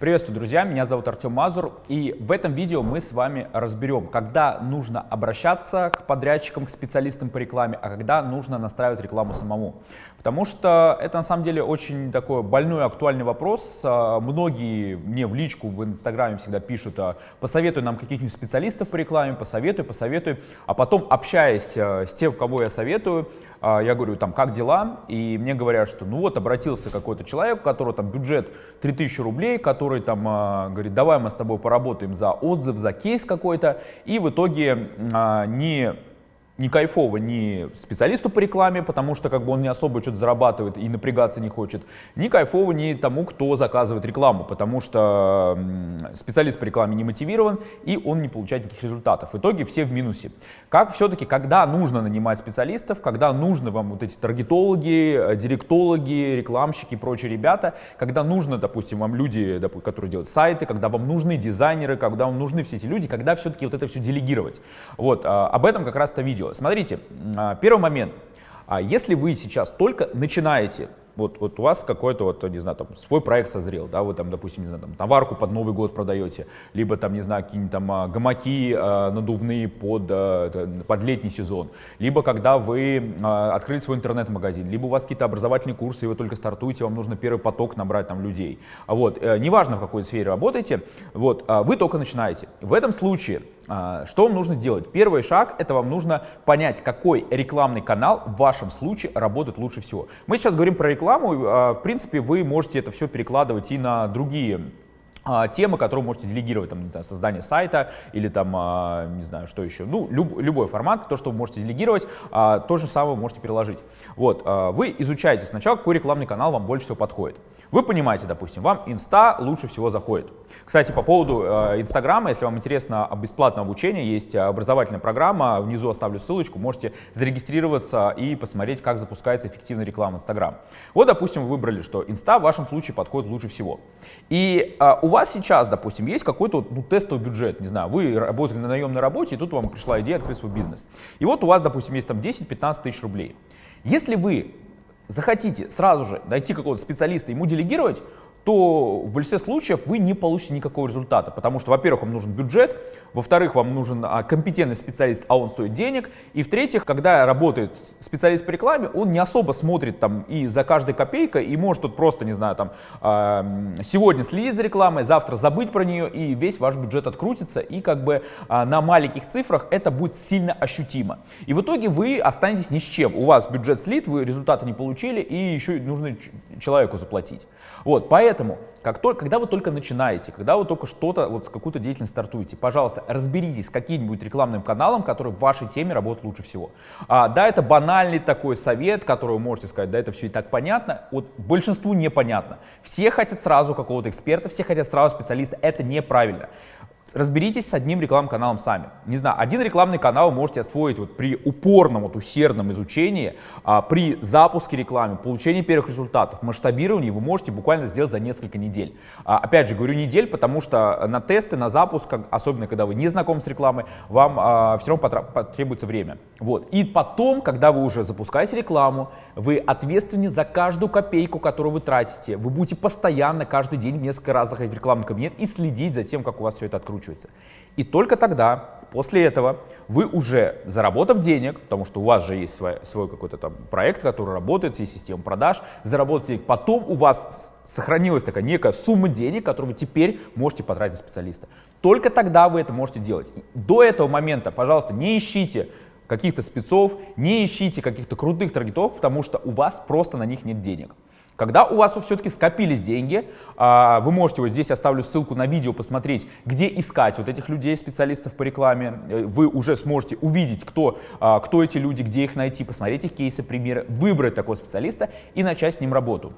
Приветствую, друзья! Меня зовут Артем Мазур, и в этом видео мы с вами разберем, когда нужно обращаться к подрядчикам, к специалистам по рекламе, а когда нужно настраивать рекламу самому. Потому что это на самом деле очень такой больной, актуальный вопрос. А, многие мне в личку в Инстаграме всегда пишут, а, посоветуй нам каких-нибудь специалистов по рекламе, посоветуй, посоветуй. А потом, общаясь а, с тем, кого я советую, я говорю, там, как дела? И мне говорят, что ну вот обратился какой-то человек, у которого там бюджет 3000 рублей, который там говорит, давай мы с тобой поработаем за отзыв, за кейс какой-то, и в итоге не не кайфово ни специалисту по рекламе, потому что как бы он не особо что-то зарабатывает и напрягаться не хочет, ни кайфово ни тому, кто заказывает рекламу, потому что специалист по рекламе не мотивирован и он не получает никаких результатов. В итоге все в минусе. Как все-таки, когда нужно нанимать специалистов, когда нужно вам вот эти таргетологи, э, директологи, рекламщики и прочие ребята, когда нужно, допустим, вам люди, которые делают сайты, когда вам нужны дизайнеры, когда вам нужны все эти люди, когда все-таки вот это все делегировать. Вот, а, об этом как раз это видео видео. Смотрите, а, первый момент. А если вы сейчас только начинаете вот, вот у вас какой-то, вот, не знаю, там, свой проект созрел, да, вы там, допустим, не знаю, там, товарку под Новый год продаете, либо там, не знаю, какие-нибудь там а, гамаки надувные под, под летний сезон, либо когда вы э, открыли свой интернет-магазин, либо у вас какие-то образовательные курсы, и вы только стартуете, вам нужно первый поток набрать там людей. Вот, э, неважно, в какой сфере работаете, вот, вы только начинаете. В этом случае что вам нужно делать? Первый шаг – это вам нужно понять, какой рекламный канал в вашем случае работает лучше всего. Мы сейчас говорим про рекламу, а, в принципе, вы можете это все перекладывать и на другие а, темы, которые можете делегировать, там, не знаю, создание сайта или там, не знаю, что еще, ну, люб, любой формат, то, что вы можете делегировать, то же самое можете переложить. Вот, вы изучаете сначала, какой рекламный канал вам больше всего подходит. Вы понимаете, допустим, вам инста лучше всего заходит. Кстати, по поводу э, Инстаграма, если вам интересно бесплатное обучение, есть образовательная программа, внизу оставлю ссылочку, можете зарегистрироваться и посмотреть, как запускается эффективная реклама Инстаграм. Вот, допустим, вы выбрали, что инста в вашем случае подходит лучше всего. И э, у вас сейчас, допустим, есть какой-то ну, тестовый бюджет, не знаю, вы работали на наемной работе, и тут вам пришла идея открыть свой бизнес. И вот у вас, допустим, есть там 10-15 тысяч рублей. Если вы захотите сразу же найти какого-то специалиста, ему делегировать, то в большинстве случаев вы не получите никакого результата, потому что, во-первых, вам нужен бюджет, во-вторых, вам нужен а, компетентный специалист, а он стоит денег, и в-третьих, когда работает специалист по рекламе, он не особо смотрит там и за каждой копейкой, и может тут просто, не знаю, там, сегодня следить за рекламой, завтра забыть про нее, и весь ваш бюджет открутится, и как бы э, на маленьких цифрах это будет сильно ощутимо. И в итоге вы останетесь ни с чем, у вас бюджет слит, вы результаты не получили, и еще нужно человеку заплатить. Вот, поэтому, как только, когда вы только начинаете, когда вы только что-то, вот какую-то деятельность стартуете, пожалуйста, разберитесь с каким-нибудь рекламным каналом, который в вашей теме работает лучше всего. А, да, это банальный такой совет, который вы можете сказать, да, это все и так понятно, вот большинству непонятно. Все хотят сразу какого-то эксперта, все хотят сразу специалиста, это неправильно. Разберитесь с одним рекламным каналом сами. Не знаю, один рекламный канал можете освоить вот при упорном, вот усердном изучении, а, при запуске рекламы, получении первых результатов, масштабировании вы можете буквально сделать за несколько недель. А, опять же, говорю недель, потому что на тесты, на запуск, особенно когда вы не знакомы с рекламой, вам а, все равно потребуется время. Вот. И потом, когда вы уже запускаете рекламу, вы ответственны за каждую копейку, которую вы тратите. Вы будете постоянно, каждый день, несколько раз заходить в рекламный кабинет и следить за тем, как у вас все это открыто раскручивается. И только тогда, после этого, вы уже заработав денег, потому что у вас же есть свой, свой какой-то там проект, который работает, есть система продаж, заработать денег, потом у вас сохранилась такая некая сумма денег, которую вы теперь можете потратить специалиста. Только тогда вы это можете делать. До этого момента, пожалуйста, не ищите каких-то спецов, не ищите каких-то крутых таргетов, потому что у вас просто на них нет денег. Когда у вас все-таки скопились деньги, а, вы можете, вот здесь оставлю ссылку на видео, посмотреть, где искать вот этих людей, специалистов по рекламе. Э, вы уже сможете увидеть, кто, а, кто эти люди, где их найти, посмотреть их кейсы, примеры, выбрать такого специалиста и начать с ним работу.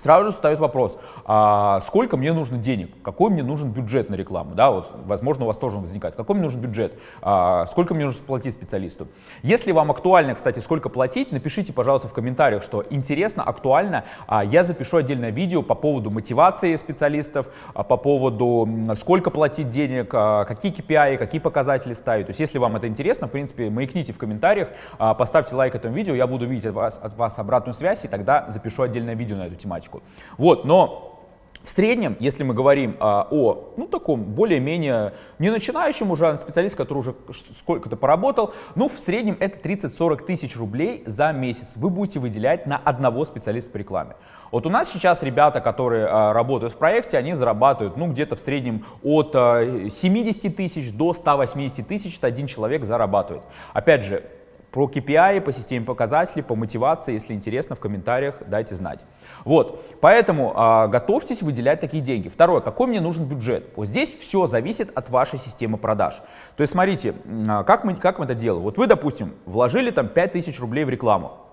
Сразу же встает вопрос, а сколько мне нужно денег, какой мне нужен бюджет на рекламу, да, вот, возможно, у вас тоже возникает, какой мне нужен бюджет, а сколько мне нужно платить специалисту. Если вам актуально, кстати, сколько платить, напишите, пожалуйста, в комментариях, что интересно, актуально, а я запишу отдельное видео по поводу мотивации специалистов, а по поводу сколько платить денег, а какие KPI, какие показатели ставить. То есть, если вам это интересно, в принципе, маякните в комментариях, а поставьте лайк этому видео, я буду видеть от вас, от вас обратную связь, и тогда запишу отдельное видео на эту тематику тематику. Вот, но В среднем, если мы говорим а, о ну, таком более-менее не начинающем уже, а специалист, который уже сколько-то поработал, ну в среднем это 30-40 тысяч рублей за месяц вы будете выделять на одного специалиста по рекламе. Вот у нас сейчас ребята, которые а, работают в проекте, они зарабатывают ну где-то в среднем от а, 70 тысяч до 180 тысяч, это один человек зарабатывает. Опять же, про KPI, по системе показателей, по мотивации, если интересно, в комментариях дайте знать. Вот, поэтому э, готовьтесь выделять такие деньги. Второе, какой мне нужен бюджет? Вот здесь все зависит от вашей системы продаж. То есть смотрите, э, как, мы, как мы это делаем. Вот вы, допустим, вложили там 5000 рублей в рекламу.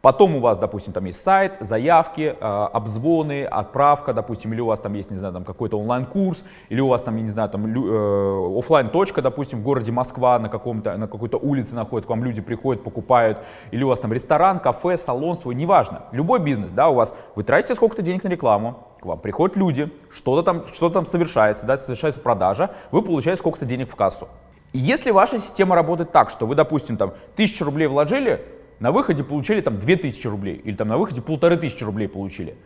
Потом у вас, допустим, там есть сайт, заявки, э, обзвоны, отправка, допустим, или у вас там есть, не знаю, там какой-то онлайн-курс, или у вас там, я не знаю, там э, офлайн точка допустим, в городе Москва на, каком-то, на какой-то улице находит, к вам люди приходят, покупают, или у вас там ресторан, кафе, салон свой, неважно. Любой бизнес, да, у вас, вы тратите сколько-то денег на рекламу, к вам приходят люди, что-то там, что там совершается, да, совершается продажа, вы получаете сколько-то денег в кассу. Если ваша система работает так, что вы, допустим, там, тысячу рублей вложили, на выходе получили там 2000 рублей или там на выходе полторы тысячи рублей получили,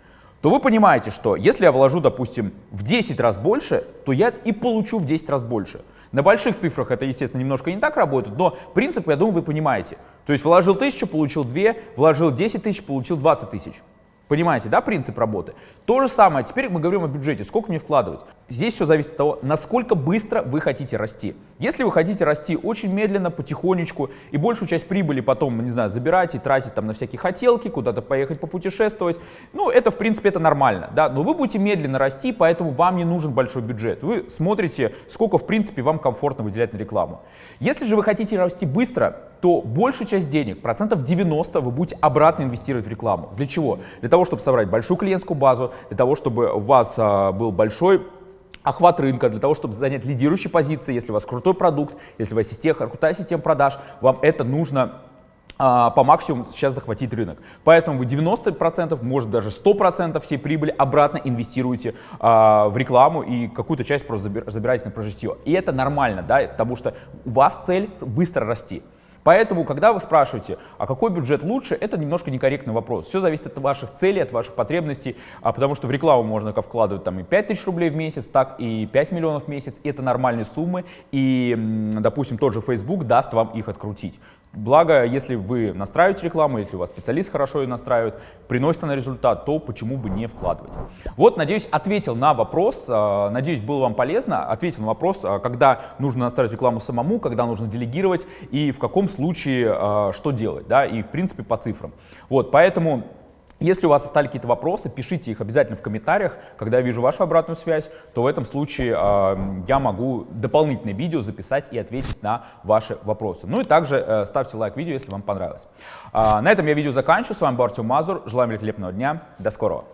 то вы понимаете, что если я вложу, допустим, в 10 раз больше, то я и получу в 10 раз больше. На больших цифрах это, естественно, немножко не так работает, но принцип, я думаю, вы понимаете. То есть вложил 1000, получил 2, вложил 10 тысяч, получил 20 тысяч. Понимаете, да, принцип работы? То же самое, теперь мы говорим о бюджете, сколько мне вкладывать. Здесь все зависит от того, насколько быстро вы хотите расти. Если вы хотите расти очень медленно, потихонечку, и большую часть прибыли потом, не знаю, забирать и тратить там на всякие хотелки, куда-то поехать попутешествовать, ну, это, в принципе, это нормально, да, но вы будете медленно расти, поэтому вам не нужен большой бюджет. Вы смотрите, сколько, в принципе, вам комфортно выделять на рекламу. Если же вы хотите расти быстро, то большую часть денег, процентов 90, вы будете обратно инвестировать в рекламу. Для чего? Для того, чтобы собрать большую клиентскую базу, для того, чтобы у вас а, был большой охват рынка, для того, чтобы занять лидирующие позиции, если у вас крутой продукт, если у вас система, крутая система продаж, вам это нужно а, по максимуму сейчас захватить рынок. Поэтому вы 90%, может даже 100% всей прибыли обратно инвестируете а, в рекламу и какую-то часть просто забираете на прожитие. И это нормально, да, потому что у вас цель быстро расти. Поэтому, когда вы спрашиваете, а какой бюджет лучше, это немножко некорректный вопрос. Все зависит от ваших целей, от ваших потребностей, а потому что в рекламу можно как вкладывать там и 5 тысяч рублей в месяц, так и 5 миллионов в месяц. Это нормальные суммы, и, допустим, тот же Facebook даст вам их открутить. Благо, если вы настраиваете рекламу, если у вас специалист хорошо ее настраивает, приносит она результат, то почему бы не вкладывать. Вот, надеюсь, ответил на вопрос, а, надеюсь, было вам полезно, ответил на вопрос, а, когда нужно настраивать рекламу самому, когда нужно делегировать и в каком случае а, что делать, да, и в принципе по цифрам. Вот, поэтому если у вас остались какие-то вопросы, пишите их обязательно в комментариях. Когда я вижу вашу обратную связь, то в этом случае э, я могу дополнительное видео записать и ответить на ваши вопросы. Ну и также э, ставьте лайк видео, если вам понравилось. Э, на этом я видео заканчиваю. С вами был Артем Мазур. Желаю великолепного дня. До скорого.